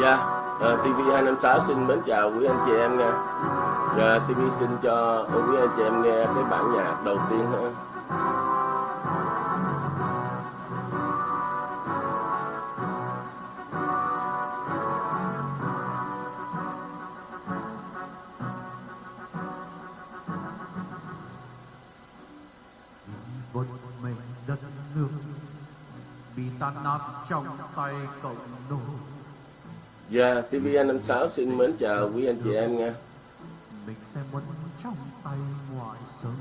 Dạ, yeah. uh, TV256 xin mến chào quý anh chị em nha Dạ, uh, TV xin cho quý anh chị em nghe cái bản nhạc đầu tiên ha mình đất nước bị tan nát trong tay cộng đồng Dạ, yeah, TVN56 xin mến chào quý anh chị em nha. Bịch xe muốn trong tay ngoài sân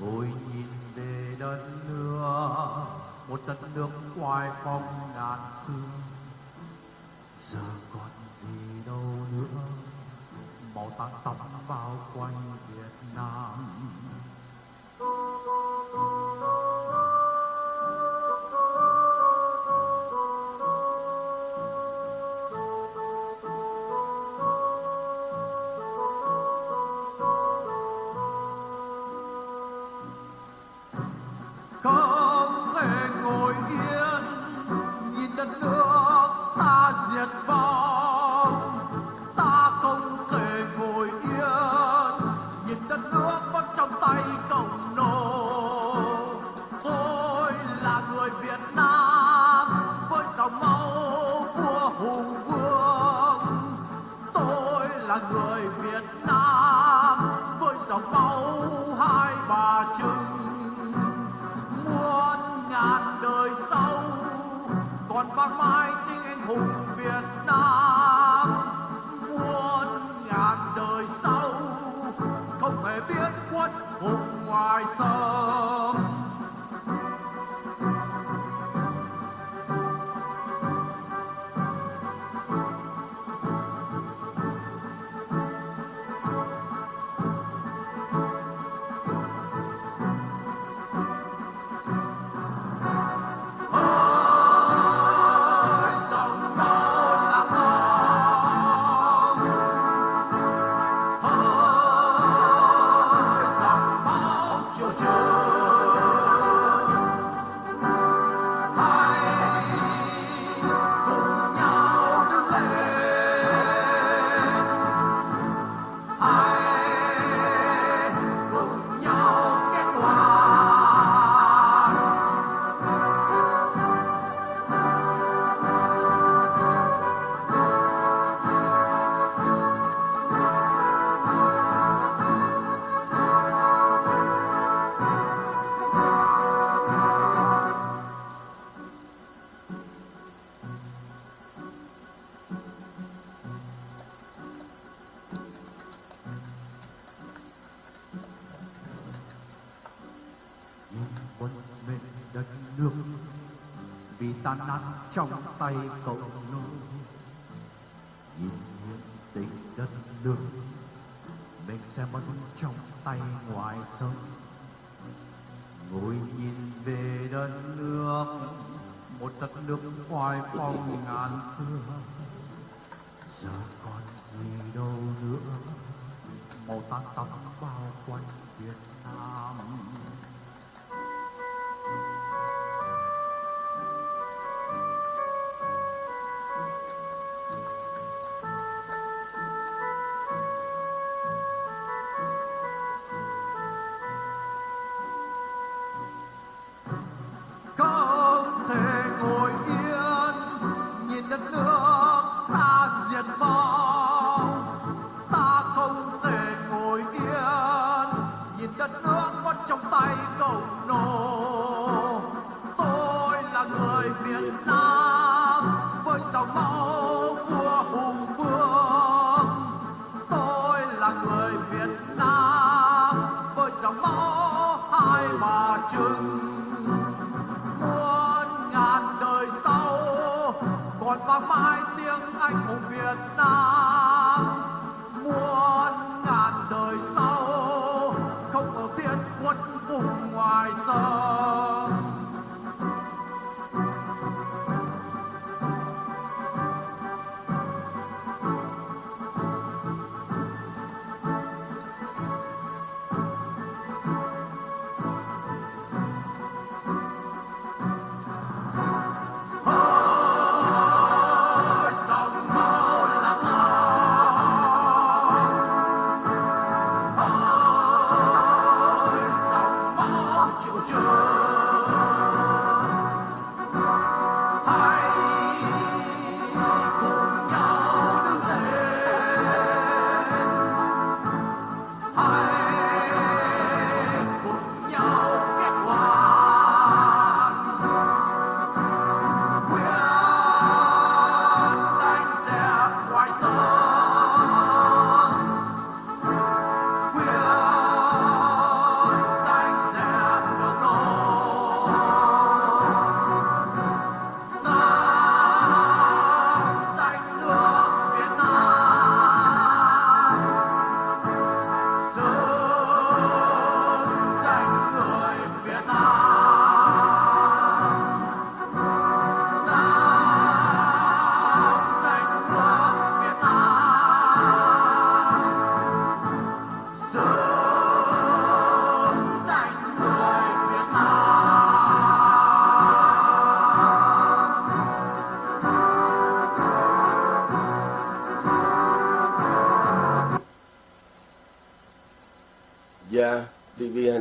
Ngồi nhìn về đất nước Một đất nước ngoài phong ngàn xưa Giờ còn gì đâu nữa Màu tan tóc bao quanh Việt Nam. tàn nát trong tay cậu. vang mãi tiếng anh hùng việt nam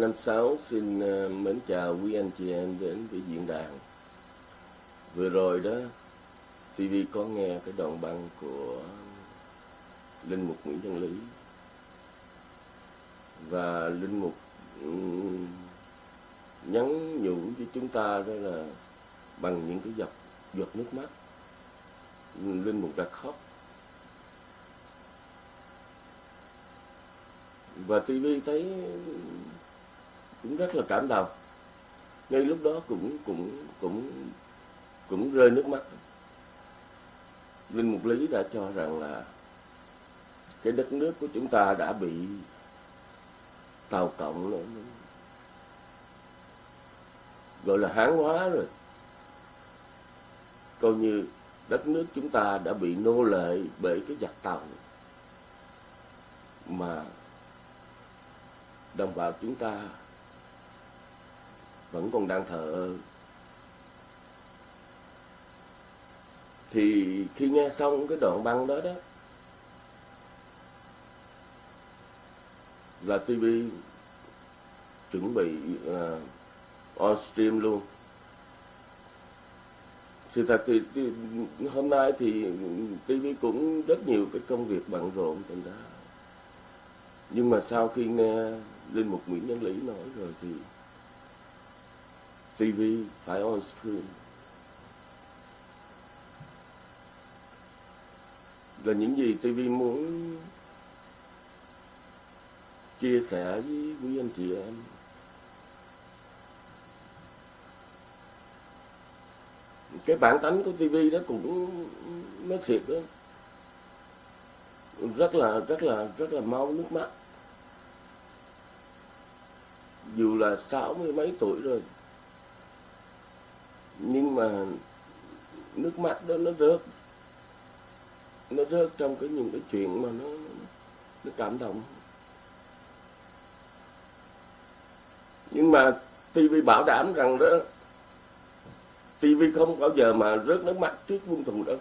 TV256 xin ờ, mến chào quý anh chị em đến với diễn đàn. Vừa rồi đó, TV có nghe cái đoạn băng của Linh Mục Nguyễn Văn Lý. Và Linh Mục nhắn nhủ với chúng ta đó là bằng những cái giọt, giọt nước mắt. Linh Mục đã khóc và TV thấy cũng rất là cảm động. Ngay lúc đó cũng cũng cũng cũng rơi nước mắt. Linh mục lý đã cho rằng là cái đất nước của chúng ta đã bị tàu cộng nó, gọi là hán hóa rồi. Coi như đất nước chúng ta đã bị nô lệ bởi cái giặc tàu mà đồng bào chúng ta vẫn còn đang thờ ơ. Thì khi nghe xong cái đoạn băng đó đó là TV chuẩn bị uh, on stream luôn. Sự thật thì, thì hôm nay thì TV cũng rất nhiều cái công việc bận rộn thành ra nhưng mà sau khi nghe linh mục Nguyễn Nhân Lý nói rồi thì TV phải on screen. Là những gì TV muốn chia sẻ với quý anh chị em. Cái bản tánh của TV đó cũng nói thiệt đó. Rất là rất là rất là mau nước mắt. Dù là sáu mươi mấy tuổi rồi nhưng mà nước mắt đó nó rớt. Nó rớt trong cái những cái chuyện mà nó nó cảm động. Nhưng mà TV bảo đảm rằng đó TV không bao giờ mà rớt nước mắt trước quân thù đâu.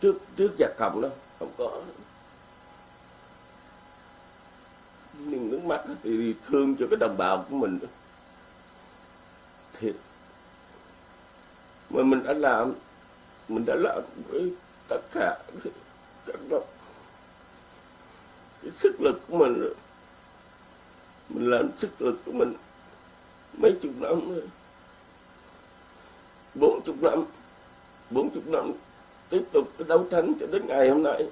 Trước trước giặc cầm đâu, không có. Nhưng nước mắt thì thương cho cái đồng bào của mình đó. Thiệt mà mình đã làm, mình đã làm với tất cả các cả cái sức lực của mình mình làm sức lực của mình mấy chục năm rồi. Bốn chục năm, bốn chục năm tiếp tục cái đấu tranh cho đến ngày hôm nay.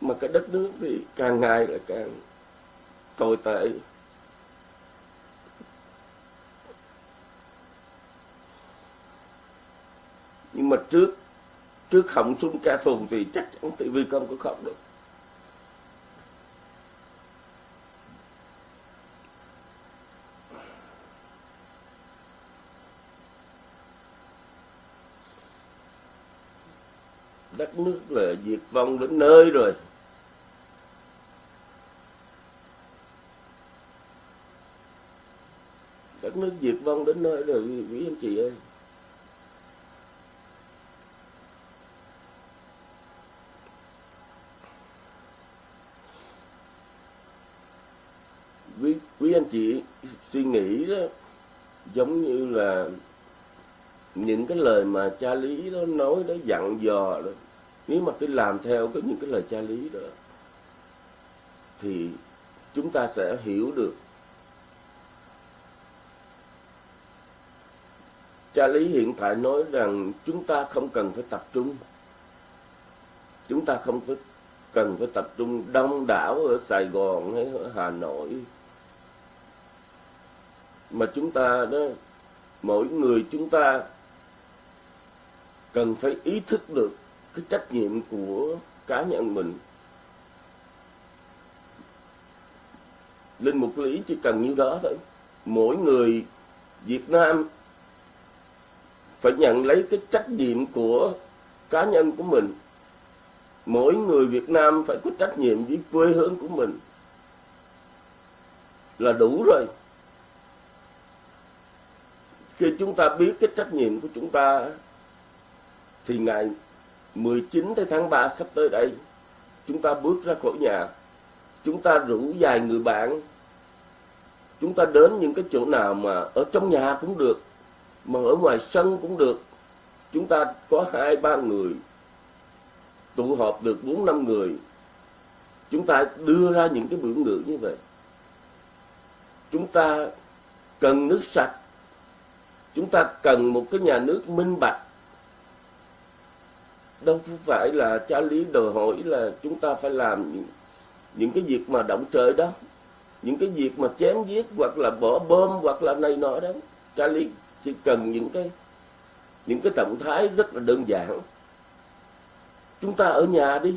Mà cái đất nước thì càng ngày lại càng tồi tệ. Nhưng mà trước trước khổng xung ca thù thì chắc chắn TV không có khổng được. Đất nước là diệt vong đến nơi rồi. Đất nước diệt vong đến nơi rồi, quý anh chị ơi. Quý, anh chị suy nghĩ đó giống như là những cái lời mà cha lý đó nói đó dặn dò đó. Nếu mà cứ làm theo cái những cái lời cha lý đó thì chúng ta sẽ hiểu được. Cha lý hiện tại nói rằng chúng ta không cần phải tập trung. Chúng ta không phải cần phải tập trung đông đảo ở Sài Gòn hay ở Hà Nội mà chúng ta đó, mỗi người chúng ta cần phải ý thức được cái trách nhiệm của cá nhân mình. Linh mục lý chỉ cần như đó thôi. Mỗi người Việt Nam phải nhận lấy cái trách nhiệm của cá nhân của mình. Mỗi người Việt Nam phải có trách nhiệm với quê hương của mình. Là đủ rồi khi chúng ta biết cái trách nhiệm của chúng ta thì ngày 19 tới tháng 3 sắp tới đây, chúng ta bước ra khỏi nhà. Chúng ta rủ vài người bạn. Chúng ta đến những cái chỗ nào mà ở trong nhà cũng được, mà ở ngoài sân cũng được. Chúng ta có hai, ba người tụ họp được bốn, năm người. Chúng ta đưa ra những cái biểu ngữ như vậy. Chúng ta cần nước sạch chúng ta cần một cái nhà nước minh bạch. Đâu phải là cha lý đòi hỏi là chúng ta phải làm những, những cái việc mà động trời đó. Những cái việc mà chém giết hoặc là bỏ bom hoặc là này nọ đó. Cha lý chỉ cần những cái những cái động thái rất là đơn giản. Chúng ta ở nhà đi.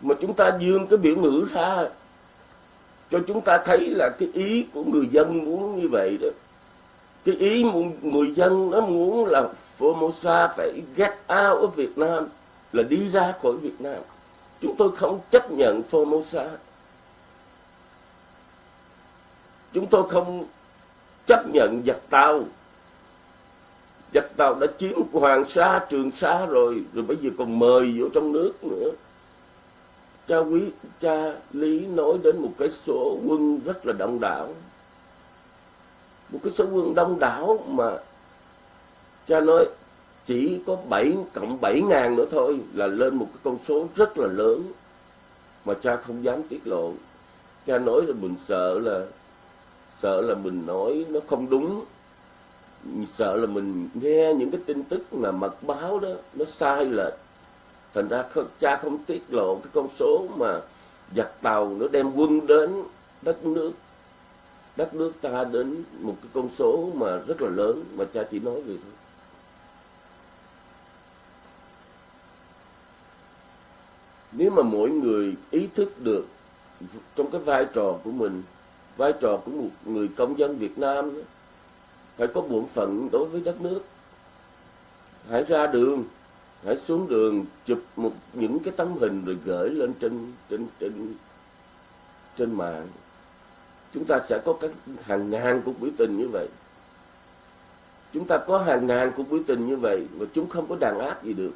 Mà chúng ta dương cái biểu ngữ ra cho chúng ta thấy là cái ý của người dân muốn như vậy đó cái ý người dân nó muốn là Formosa phải get out ở Việt Nam là đi ra khỏi Việt Nam. Chúng tôi không chấp nhận Formosa. Chúng tôi không chấp nhận giặc tàu. Giặc tàu đã chiếm Hoàng Sa, Trường Sa rồi rồi bây giờ còn mời vô trong nước nữa. Cha quý, cha lý nói đến một cái số quân rất là đông đảo một cái số quân đông đảo mà cha nói chỉ có 7 cộng 7 ngàn nữa thôi là lên một cái con số rất là lớn mà cha không dám tiết lộ. Cha nói là mình sợ là sợ là mình nói nó không đúng. Sợ là mình nghe những cái tin tức mà mật báo đó, nó sai lệch. Thành ra cha không tiết lộ cái con số mà giặc tàu nó đem quân đến đất nước đất nước ta đến một cái con số mà rất là lớn, mà cha chỉ nói vậy thôi. Nếu mà mỗi người ý thức được trong cái vai trò của mình, vai trò của một người công dân Việt Nam phải có bổn phận đối với đất nước. Hãy ra đường, hãy xuống đường, chụp một những cái tấm hình rồi gửi lên trên trên trên trên mạng chúng ta sẽ có các hàng ngàn cuộc biểu tình như vậy. Chúng ta có hàng ngàn cuộc biểu tình như vậy mà chúng không có đàn áp gì được.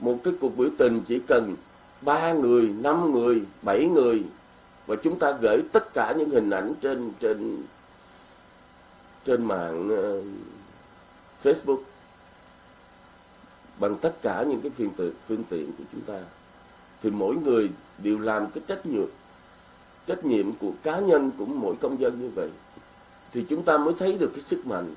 Một cái cuộc biểu tình chỉ cần ba người năm người bảy người và chúng ta gửi tất cả những hình ảnh trên trên trên mạng uh, Facebook bằng tất cả những cái phương tiện phương tiện của chúng ta thì mỗi người đều làm cái trách nhiệm trách nhiệm của cá nhân của mỗi công dân như vậy thì chúng ta mới thấy được cái sức mạnh.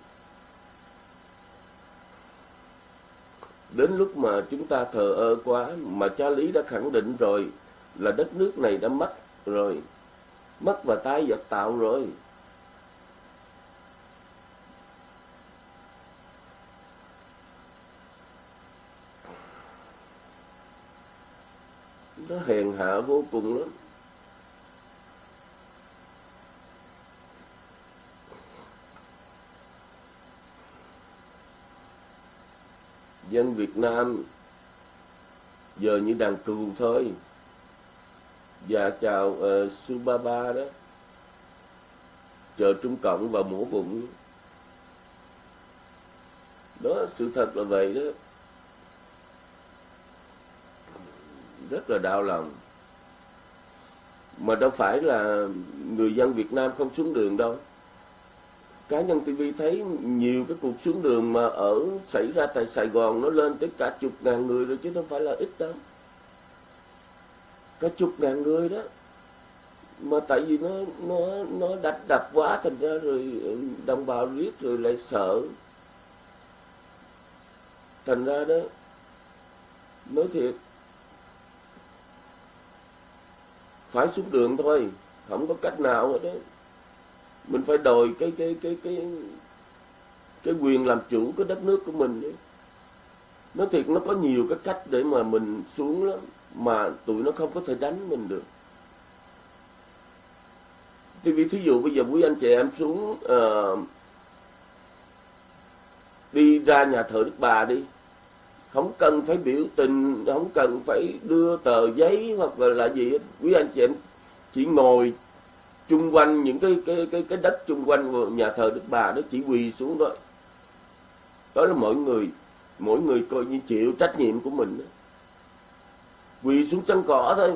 Đến lúc mà chúng ta thờ ơ quá mà cha lý đã khẳng định rồi là đất nước này đã mất rồi, mất và tái vật tạo rồi. Nó hèn hạ vô cùng lắm. Dân Việt Nam giờ như đàn cừu thôi. Dạ chào uh, Subaba đó. Chờ Trung Cộng vào mổ bụng. Đó sự thật là vậy đó. Rất là đau lòng. Mà đâu phải là người dân Việt Nam không xuống đường đâu cá nhân TV thấy nhiều cái cuộc xuống đường mà ở xảy ra tại Sài Gòn nó lên tới cả chục ngàn người rồi, chứ không phải là ít đâu. Cả chục ngàn người đó. Mà tại vì nó nó nó đập đập quá, thành ra rồi ừ, đồng bào riết rồi lại sợ. Thành ra đó, nói thiệt, phải xuống đường thôi, không có cách nào hết đó mình phải đòi cái cái cái cái cái quyền làm chủ cái đất nước của mình ấy. nó thiệt nó có nhiều cái cách để mà mình xuống lắm mà tụi nó không có thể đánh mình được thì vì thí dụ bây giờ quý anh chị em xuống uh, đi ra nhà thờ Đức Bà đi không cần phải biểu tình không cần phải đưa tờ giấy hoặc là, là gì hết. quý anh chị em chỉ ngồi chung quanh những cái cái cái cái đất chung quanh nhà thờ Đức Bà nó chỉ quỳ xuống thôi. Đó là mỗi người mỗi người coi như chịu trách nhiệm của mình quỳ xuống sân cỏ thôi.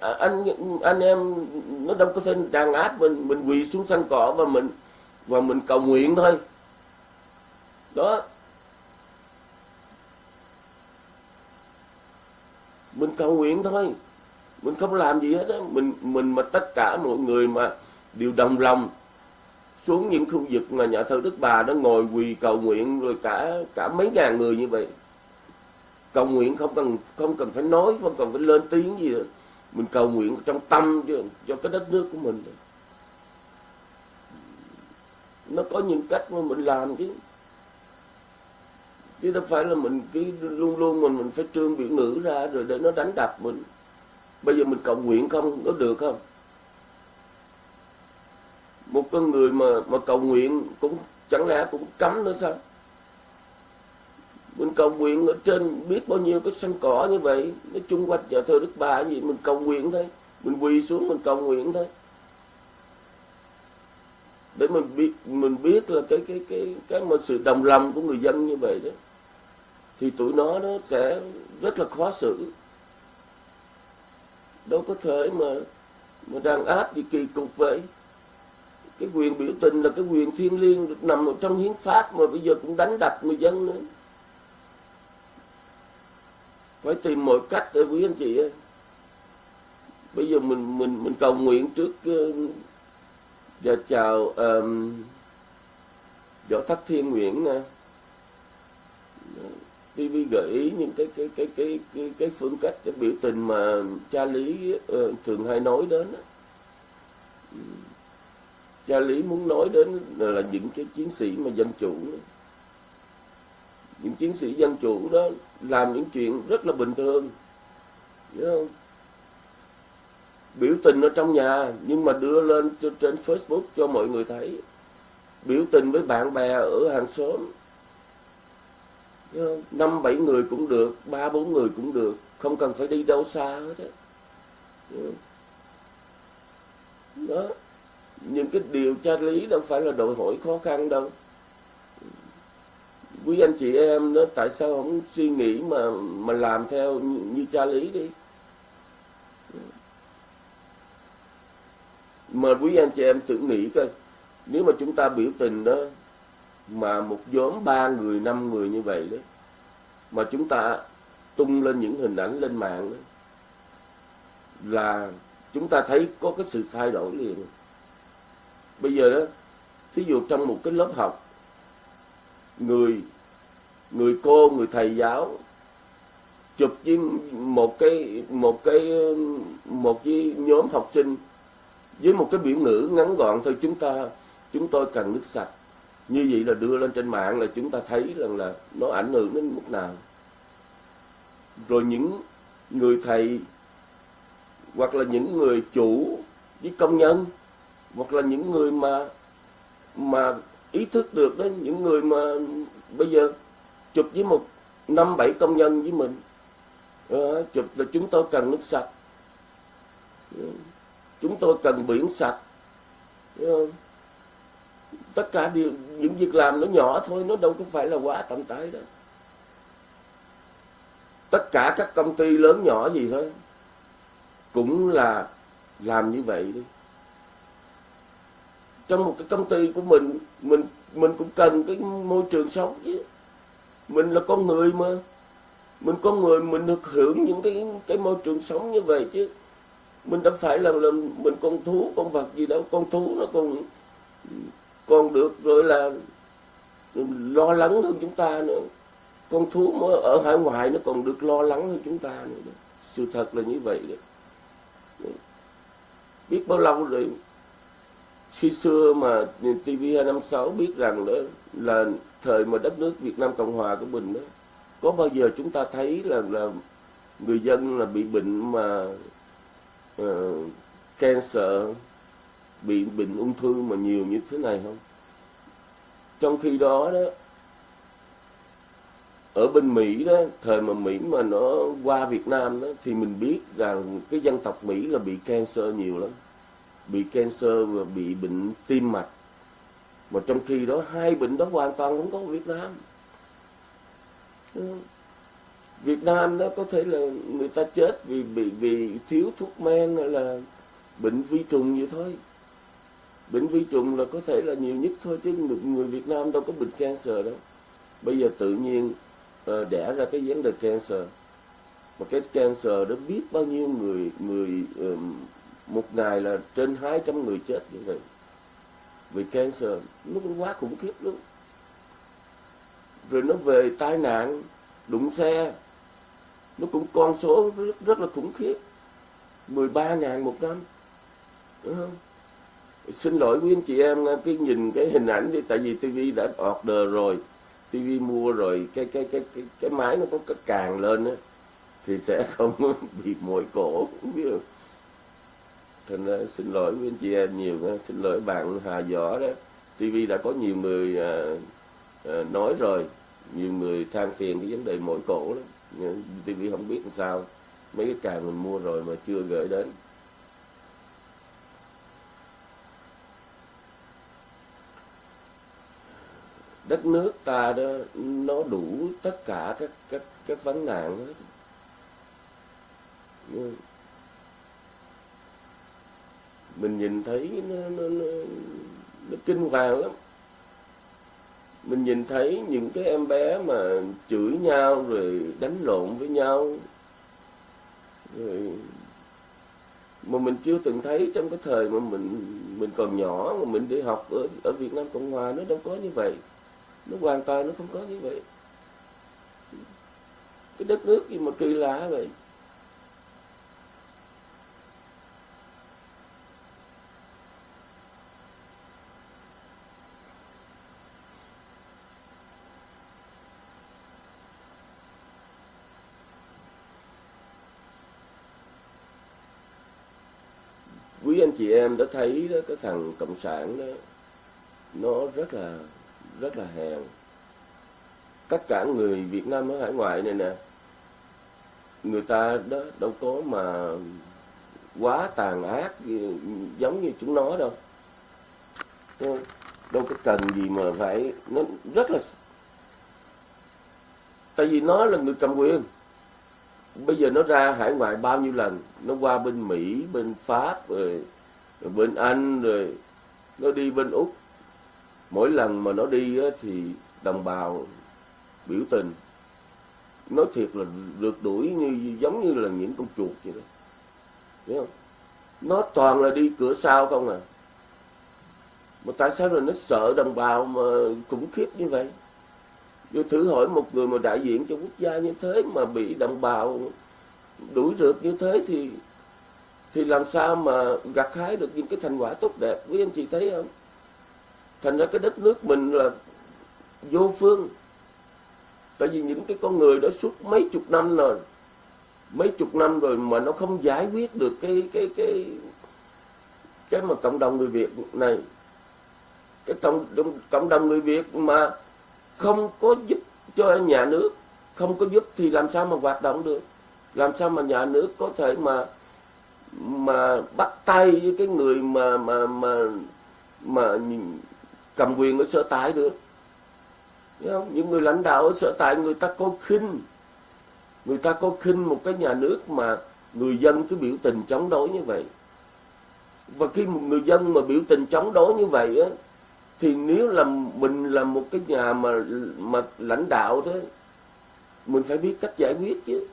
Anh anh em, nó đâu có thể đàn áp mình mình quỳ xuống sân cỏ và mình và mình cầu nguyện thôi. Đó. Mình cầu nguyện thôi mình không làm gì hết á. Mình mình mà tất cả mọi người mà đều đồng lòng xuống những khu vực mà nhà thờ Đức Bà nó ngồi quỳ cầu nguyện rồi cả cả mấy ngàn người như vậy. Cầu nguyện không cần không cần phải nói không cần phải lên tiếng gì nữa mình cầu nguyện trong tâm cho, cho cái đất nước của mình. Nó có những cách mà mình làm chứ. Chứ đâu phải là mình cứ luôn luôn mình mình phải trương biểu ngữ ra rồi để nó đánh đập mình bây giờ mình cầu nguyện không? Có được không? Một con người mà mà cầu nguyện cũng chẳng lẽ cũng cấm nữa sao? Mình cầu nguyện ở trên biết bao nhiêu cái sân cỏ như vậy nó chung quanh nhà thờ đức bà gì, mình cầu nguyện thôi. Mình quỳ xuống mình cầu nguyện thôi. Để mình biết mình biết là cái cái cái cái một sự đồng lòng của người dân như vậy đó, thì tụi nó nó sẽ rất là khó xử đâu có thể mà mà đàn áp gì kỳ cục vậy. Cái quyền biểu tình là cái quyền thiêng liêng được nằm ở trong hiến pháp mà bây giờ cũng đánh đập người dân nữa. Phải tìm mọi cách để quý anh chị ơi. Bây giờ mình mình mình cầu nguyện trước uh, và chào um, võ thất thiên nguyễn nè TV gợi ý những cái cái cái cái cái, cái phương cách cái biểu tình mà cha lý uh, thường hay nói đến cha lý muốn nói đến là những cái chiến sĩ mà dân chủ những chiến sĩ dân chủ đó làm những chuyện rất là bình thường không? Biểu tình ở trong nhà nhưng mà đưa lên trên Facebook cho mọi người thấy. Biểu tình với bạn bè ở hàng xóm năm bảy người cũng được ba bốn người cũng được. Không cần phải đi đâu xa hết đó. đó. Những cái điều tra lý đâu phải là đòi hỏi khó khăn đâu. Quý anh chị em đó tại sao không suy nghĩ mà mà làm theo như, như cha lý đi? Mà quý anh chị em tự nghĩ coi nếu mà chúng ta biểu tình đó mà một nhóm ba người, năm người như vậy đó, mà chúng ta tung lên những hình ảnh lên mạng đó, là chúng ta thấy có cái sự thay đổi liền. Bây giờ đó, thí dụ trong một cái lớp học, người người cô, người thầy giáo chụp với một cái một cái một cái nhóm học sinh với một cái biểu ngữ ngắn gọn, thôi chúng ta, chúng tôi cần nước sạch như vậy là đưa lên trên mạng là chúng ta thấy rằng là nó ảnh hưởng đến mức nào. Rồi những người thầy hoặc là những người chủ với công nhân hoặc là những người mà mà ý thức được đó những người mà bây giờ chụp với một năm bảy công nhân với mình à, chụp là chúng tôi cần nước sạch. Chúng tôi cần biển sạch. Ờ, tất cả điều những việc làm nó nhỏ thôi nó đâu có phải là quá tầm tới đó. Tất cả các công ty lớn nhỏ gì thôi cũng là làm như vậy đi. Trong một cái công ty của mình mình mình cũng cần cái môi trường sống chứ. Mình là con người mà. Mình con người mình được hưởng những cái cái môi trường sống như vậy chứ. Mình đâu phải là, là mình con thú con vật gì đâu. Con thú nó còn còn được rồi là lo lắng hơn chúng ta nữa. Con thú mà ở hải ngoại nó còn được lo lắng hơn chúng ta nữa sự thật là như vậy đấy. Biết bao lâu rồi? Khi xưa mà TV 256 biết rằng đó là thời mà đất nước Việt Nam Cộng Hòa của mình đó có bao giờ chúng ta thấy là là người dân là bị bệnh mà uh, cancer bị bệnh ung thư mà nhiều như thế này không? Trong khi đó đó, ở bên Mỹ đó, thời mà Mỹ mà nó qua Việt Nam đó, thì mình biết rằng cái dân tộc Mỹ là bị cancer nhiều lắm. Bị cancer và bị bệnh tim mạch. Mà trong khi đó, hai bệnh đó hoàn toàn không có ở Việt Nam. Việt Nam đó có thể là người ta chết vì bị, vì thiếu thuốc men hay là bệnh vi trùng vậy thôi bệnh vi trùng là có thể là nhiều nhất thôi chứ người Việt Nam đâu có bệnh cancer đâu. Bây giờ tự nhiên uh, đẻ ra cái vấn đề cancer. Mà cái cancer đó biết bao nhiêu người người uh, một ngày là trên 200 người chết như vậy. Vì cancer nó cũng quá khủng khiếp lắm. Rồi nó về tai nạn đụng xe. Nó cũng con số rất, rất là khủng khiếp. 13 ngàn một năm đúng không? Xin lỗi quý anh chị em cái nhìn cái hình ảnh đi tại vì TV đã order rồi TV mua rồi cái cái cái cái, cái máy nó có càng lên á thì sẽ không bị mỏi cổ biết không thành ra xin lỗi quý anh chị em nhiều xin lỗi bạn Hà Võ đó. TV đã có nhiều người à, à, nói rồi nhiều người than phiền cái vấn đề mỏi cổ đó. TV không biết làm sao mấy cái càng mình mua rồi mà chưa gửi đến. Đất nước ta đó nó đủ tất cả các các các vấn nạn. Hết mình nhìn thấy nó, nó, nó, nó kinh hoàng lắm. Mình nhìn thấy những cái em bé mà chửi nhau rồi đánh lộn với nhau. Rồi mà mình chưa từng thấy trong cái thời mà mình mình còn nhỏ mà mình đi học ở ở Việt Nam Cộng Hòa nó đâu có như vậy nó hoàn toàn nó không có như vậy. Cái đất nước gì mà kỳ lạ vậy? Quý anh chị em đã thấy đó, cái thằng cộng sản đó, nó rất là rất là hèn tất cả người Việt Nam ở hải ngoại này nè người ta đó đâu có mà quá tàn ác giống như chúng nó đâu. Đâu có cần gì mà phải nó rất là tại vì nó là người cầm quyền. Bây giờ nó ra hải ngoại bao nhiêu lần nó qua bên Mỹ bên Pháp rồi, rồi bên Anh rồi nó đi bên Úc mỗi lần mà nó đi thì đồng bào biểu tình nói thiệt là được đuổi như, giống như là những con chuột vậy đó. Hiểu không? Nó toàn là đi cửa sau không à. Mà tại sao rồi nó sợ đồng bào mà khủng khiếp như vậy? Tôi thử hỏi một người mà đại diện cho quốc gia như thế mà bị đồng bào đuổi rượt như thế thì thì làm sao mà gặt hái được những cái thành quả tốt đẹp quý anh chị thấy không? Thành ra cái đất nước mình là vô phương. Tại vì những cái con người đó suốt mấy chục năm rồi mấy chục năm rồi mà nó không giải quyết được cái cái cái cái mà cộng đồng người Việt này. Cái cộng đồng, cộng đồng người Việt mà không có giúp cho nhà nước không có giúp thì làm sao mà hoạt động được? Làm sao mà nhà nước có thể mà mà bắt tay với cái người mà mà mà mà cầm quyền ở sở tại được. Không? những người lãnh đạo ở sở tại, người ta có khinh. Người ta có khinh một cái nhà nước mà người dân cứ biểu tình chống đối như vậy. Và khi một người dân mà biểu tình chống đối như vậy á, thì nếu là mình là một cái nhà mà mà lãnh đạo thế mình phải biết cách giải quyết chứ.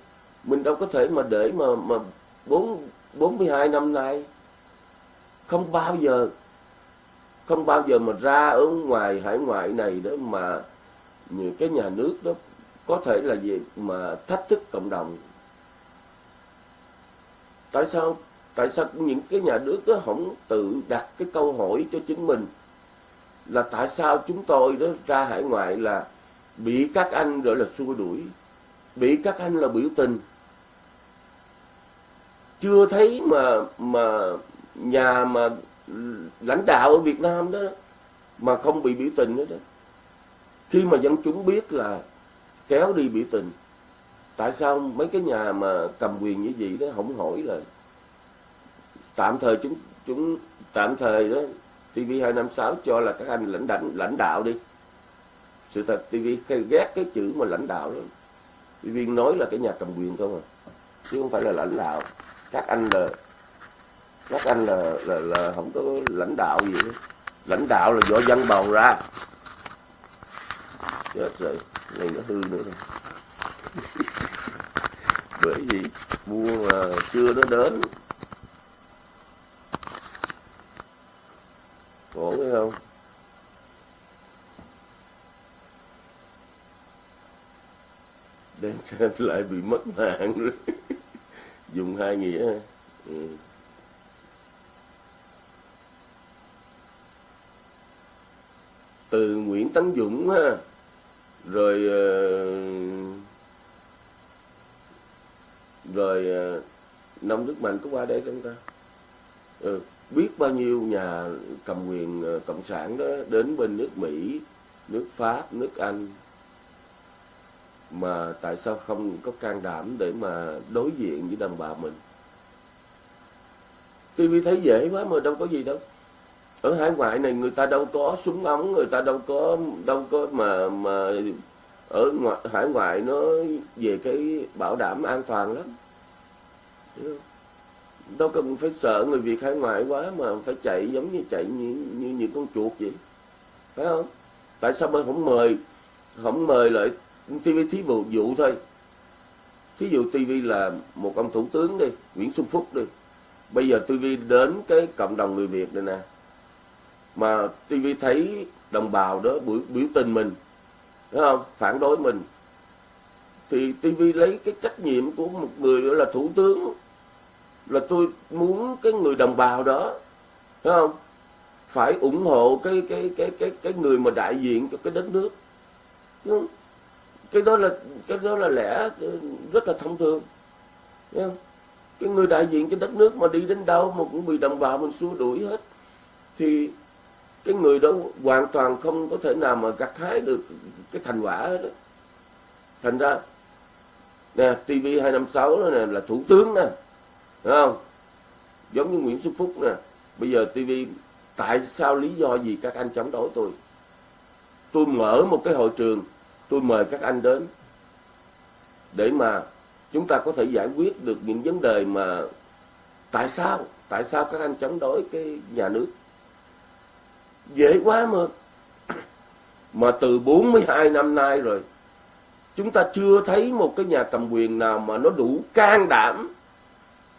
Mình đâu có thể mà để mà mà bốn bốn mươi hai năm nay không bao giờ không bao giờ mà ra ở ngoài hải ngoại này đó mà những cái nhà nước đó có thể là gì mà thách thức cộng đồng. Tại sao? Tại sao những cái nhà nước đó không tự đặt cái câu hỏi cho chính mình là tại sao chúng tôi đó ra hải ngoại là bị các anh gọi là xua đuổi, bị các anh là biểu tình? Chưa thấy mà mà nhà mà lãnh đạo ở Việt Nam đó, mà không bị biểu tình nữa đó. Khi mà dân chúng biết là kéo đi biểu tình, tại sao mấy cái nhà mà cầm quyền như vậy đó không hỏi là tạm thời chúng chúng, tạm thời đó TV256 cho là các anh lãnh đạo lãnh đạo đi. Sự thật TV ghét cái chữ mà lãnh đạo đó. TV nói là cái nhà cầm quyền không à chứ không phải là lãnh đạo. Các anh là các anh là là, là không có lãnh đạo gì hết. Lãnh đạo là do dân bầu ra. Chết rồi. Này nó hư nữa rồi. Bởi vì mua mà chưa nó đến. Khổ phải không? Đang xem lại bị mất mạng rồi. Dùng hai nghĩa. Ừ. từ Nguyễn Tấn Dũng ha. Rồi ờ, rồi ờ, Nông Đức Mạnh có qua đây không ta? Ừ. biết bao nhiêu nhà cầm quyền ờ, cộng sản đó đến bên nước Mỹ, nước Pháp, nước Anh. Mà tại sao không có can đảm để mà đối diện với đồng bào mình? TV thấy dễ quá mà đâu có gì đâu ở hải ngoại này người ta đâu có súng ống người ta đâu có đâu có mà mà ở ngoại, hải ngoại nó về cái bảo đảm an toàn lắm. Đâu cần phải sợ người Việt hải ngoại quá mà phải chạy giống như chạy như như những con chuột vậy. Phải không? Tại sao mình không mời không mời lại TV thí dụ dụ thôi. Thí dụ TV là một ông thủ tướng đi Nguyễn Xuân Phúc đi. Bây giờ TV đến cái cộng đồng người Việt này nè mà TV thấy đồng bào đó biểu, biểu tình mình đúng không phản đối mình thì TV lấy cái trách nhiệm của một người gọi là thủ tướng là tôi muốn cái người đồng bào đó đúng không phải ủng hộ cái cái cái cái cái người mà đại diện cho cái đất nước đúng không? cái đó là cái đó là lẽ rất là thông thường không? cái người đại diện cho đất nước mà đi đến đâu mà cũng bị đồng bào mình xua đuổi hết thì cái người đó hoàn toàn không có thể nào mà gặt hái được cái thành quả hết đó. thành ra, nè TV 256 đó nè, là thủ tướng nè Đúng không? Giống như Nguyễn Xuân Phúc nè. Bây giờ TV tại sao lý do gì các anh chống đối tôi? Tôi mở một cái hội trường, tôi mời các anh đến để mà chúng ta có thể giải quyết được những vấn đề mà tại sao tại sao các anh chống đối cái nhà nước? Dễ quá mà. Mà từ 42 năm nay rồi, chúng ta chưa thấy một cái nhà cầm quyền nào mà nó đủ can đảm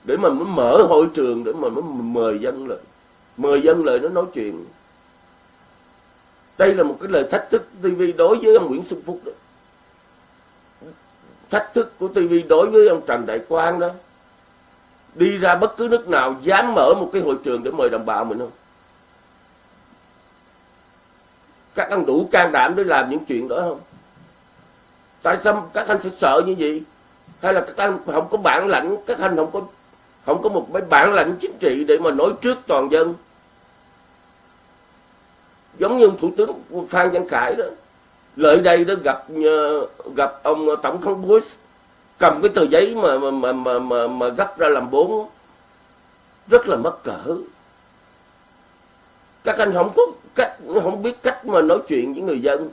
để mà mới mở hội trường, để mà mới mời dân lại. Mời dân lại nó nói chuyện. Đây là một cái lời thách thức TV đối với ông Nguyễn Xuân Phúc đó. Thách thức của TV đối với ông Trần Đại Quang đó. Đi ra bất cứ nước nào dám mở một cái hội trường để mời đồng bào mình không? Các anh đủ can đảm để làm những chuyện đó không? Tại sao các anh phải sợ như vậy? Hay là các anh không có bản lãnh các anh không có không có một cái bản lãnh chính trị để mà nói trước toàn dân? Giống như thủ tướng phan văn khải đó lợi đây đó gặp ờ, gặp ông tổng thống bush cầm cái tờ giấy mà mà mà mà, mà, mà gấp ra làm bốn rất là mất cỡ các anh không có cách, không biết cách mà nói chuyện với người dân.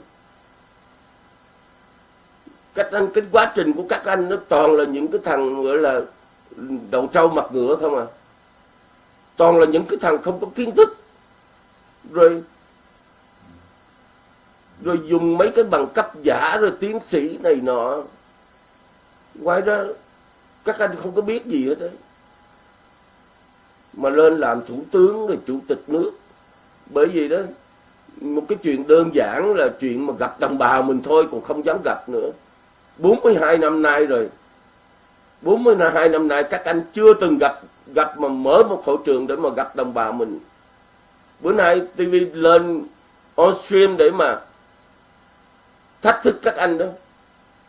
Cách anh, cái quá trình của các anh nó toàn là những cái thằng gọi là đầu trâu mặt ngựa không à. Toàn là những cái thằng không có kiến thức. Rồi rồi dùng mấy cái bằng cấp giả rồi tiến sĩ này nọ. Ngoài ra, các anh không có biết gì hết đấy. Mà lên làm thủ tướng rồi chủ tịch nước bởi vì đó, một cái chuyện đơn giản là chuyện mà gặp đồng bào mình thôi, còn không dám gặp nữa. 42 năm nay rồi. 42 năm nay các anh chưa từng gặp gặp mà mở một hội trường để mà gặp đồng bào mình. Bữa nay TV lên on stream để mà thách thức các anh đó.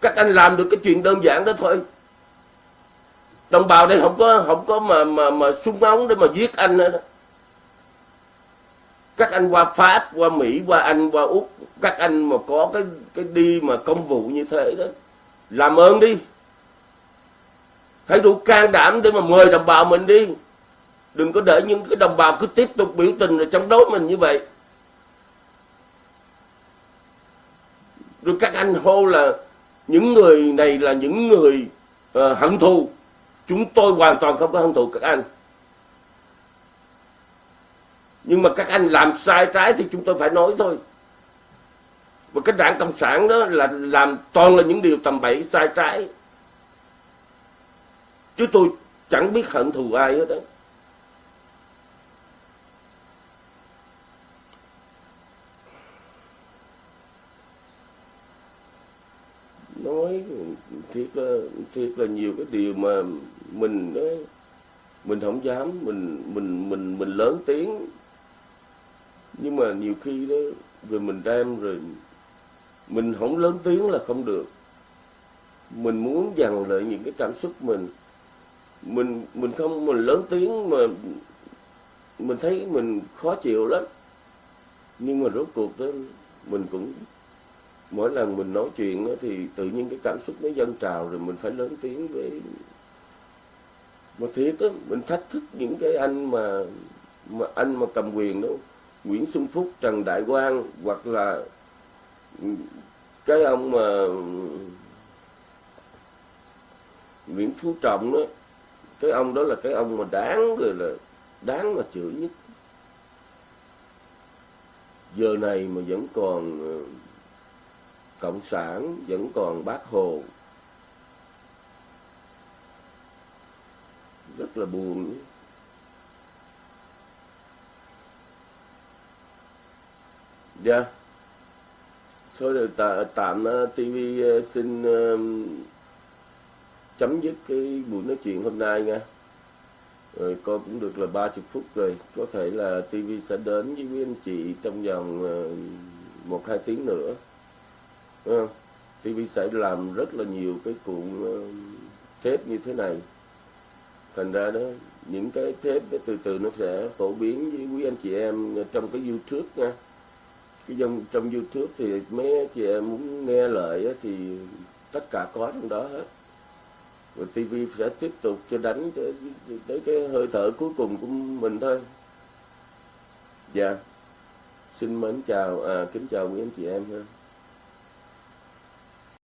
Các anh làm được cái chuyện đơn giản đó thôi. Đồng bào đây không có không có mà mà mà súng ống để mà giết anh nữa đó các anh qua pháp qua mỹ qua anh qua úc các anh mà có cái cái đi mà công vụ như thế đó làm ơn đi. Hãy đủ can đảm để mà mời đồng bào mình đi. Đừng có để những cái đồng bào cứ tiếp tục biểu tình rồi chống đối mình như vậy. Rồi các anh hô là những người này là những người uh, hận thù. Chúng tôi hoàn toàn không có hận thù các anh nhưng mà các anh làm sai trái thì chúng tôi phải nói thôi. Và cái đảng cộng sản đó là làm toàn là những điều tầm bậy sai trái. Chứ tôi chẳng biết hận thù ai hết đó nói thiệt là thiệt là nhiều cái điều mà mình đó, mình không dám mình mình mình mình lớn tiếng nhưng mà nhiều khi đó rồi mình đem rồi mình không lớn tiếng là không được. Mình muốn dằn lại những cái cảm xúc mình. Mình mình không mình lớn tiếng mà mình thấy mình khó chịu lắm. Nhưng mà rốt cuộc đó mình cũng mỗi lần mình nói chuyện đó, thì tự nhiên cái cảm xúc nó dâng trào rồi mình phải lớn tiếng với mà thiệt đó mình thách thức những cái anh mà mà anh mà cầm quyền đâu Nguyễn Xuân Phúc, Trần Đại Quang hoặc là cái ông mà Nguyễn Phú Trọng đó, cái ông đó là cái ông mà đáng rồi là đáng mà chửi nhất. Giờ này mà vẫn còn ờ, cộng sản, vẫn còn bác hồ, rất là buồn. Dạ. Yeah. số được tạm ờ, tv ờ, xin uh, chấm dứt cái buổi nói chuyện hôm nay nha. Rồi coi cũng được là 30 phút rồi. Có thể là TV sẽ đến với quý anh chị trong vòng một hai tiếng nữa. Đúng? TV sẽ làm rất là nhiều cái cuộn thép như thế này. Thành ra đó những cái thép từ từ nó sẽ phổ biến với quý anh chị em trong cái YouTube nha cái trong, trong YouTube thì mấy chị em muốn nghe lời thì tất cả có trong đó hết. Rồi TV sẽ tiếp tục cho đánh tới, tới cái hơi thở cuối cùng của mình thôi. Dạ. Xin mến chào à, kính chào quý anh chị em ha.